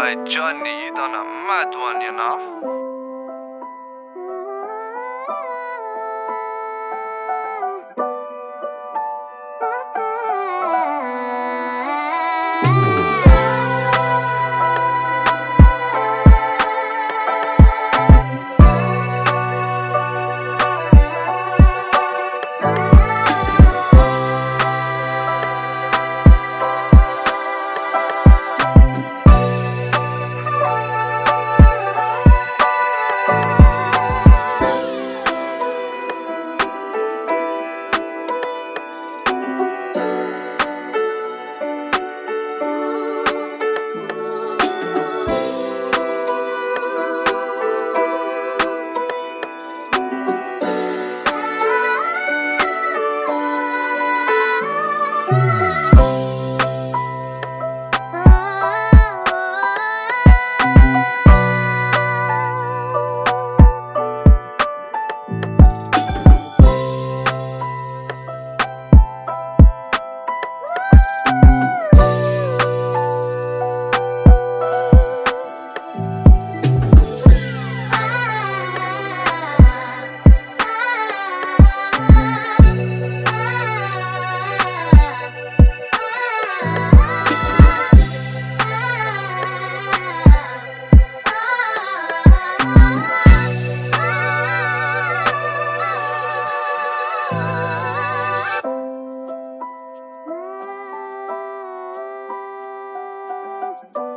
来教你遇到了蛮多年了。you.